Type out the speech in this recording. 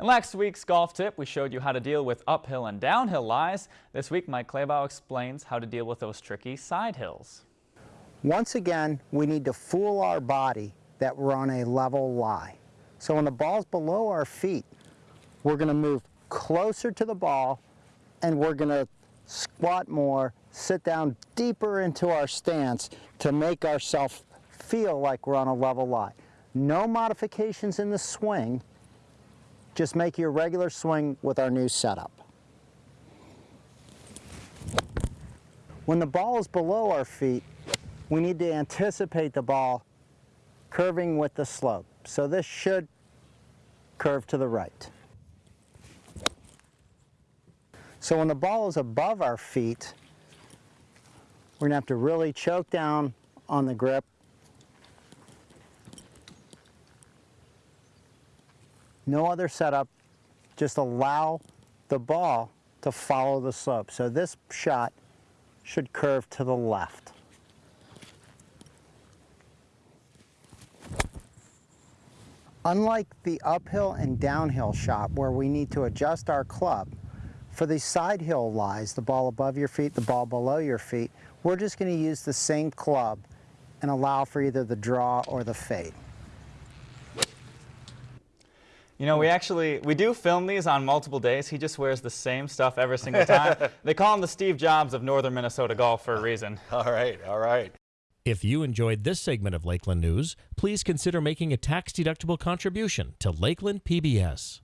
In last week's golf tip, we showed you how to deal with uphill and downhill lies. This week, Mike Claybaugh explains how to deal with those tricky side hills. Once again, we need to fool our body that we're on a level lie. So when the ball's below our feet, we're going to move closer to the ball and we're going to squat more, sit down deeper into our stance to make ourselves feel like we're on a level lie. No modifications in the swing, just make your regular swing with our new setup. When the ball is below our feet, we need to anticipate the ball curving with the slope. So this should curve to the right. So when the ball is above our feet, we're going to have to really choke down on the grip no other setup, just allow the ball to follow the slope. So this shot should curve to the left. Unlike the uphill and downhill shot where we need to adjust our club, for the side hill lies, the ball above your feet, the ball below your feet, we're just going to use the same club and allow for either the draw or the fade. You know, we actually, we do film these on multiple days. He just wears the same stuff every single time. they call him the Steve Jobs of northern Minnesota golf for a reason. All right, all right. If you enjoyed this segment of Lakeland News, please consider making a tax-deductible contribution to Lakeland PBS.